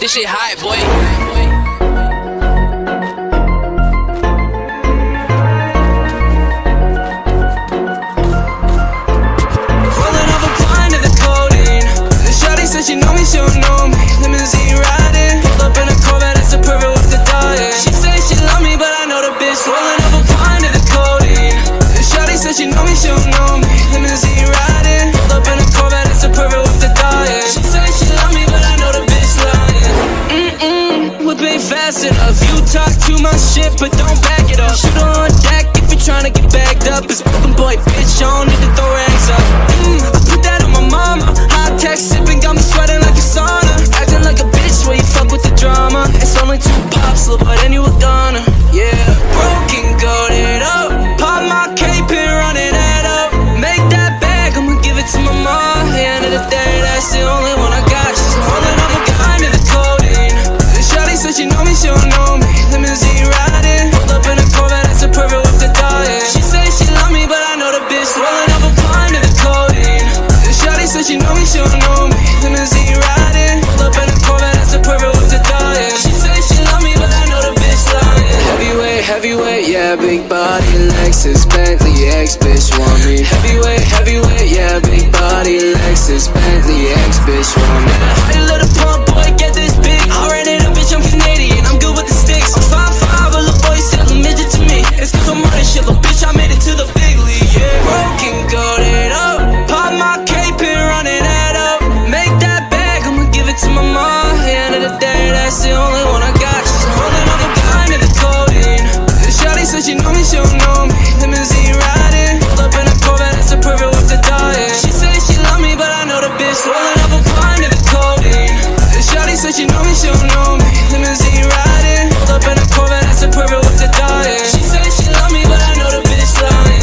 This shit hot, boy. tryna get bagged up. This broken boy bitch on yeah, big body, Lexus, Bentley, ex-bitch want me Heavyweight, heavyweight, yeah, big body, Lexus, Bentley, ex-bitch want me I love the pump, boy, get this big, alright she know me, she don't know me. Limousine riding. Pulled up in a Corvette, that's a purple with the dying. She said she love me, but I know the bitch lying.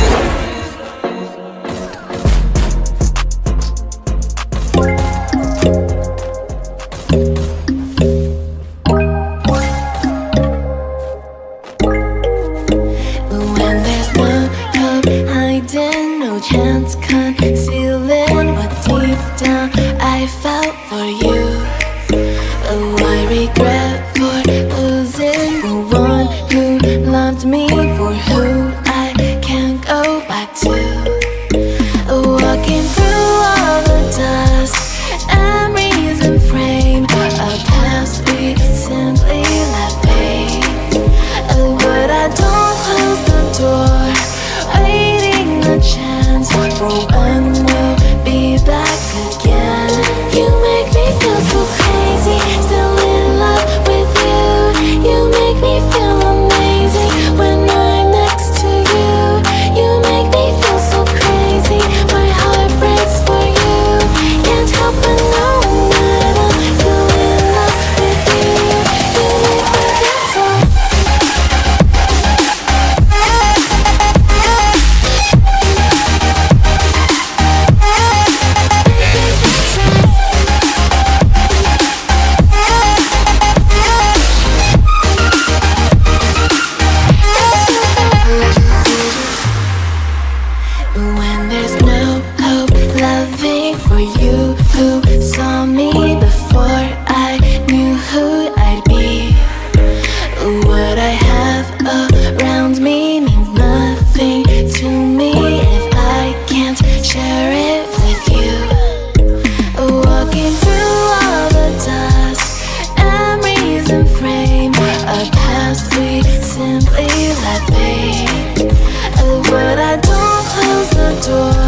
When there's no hope hiding, no chance concealing What deep down I felt for you. control. when there's no hope Loving for you who saw me before. door.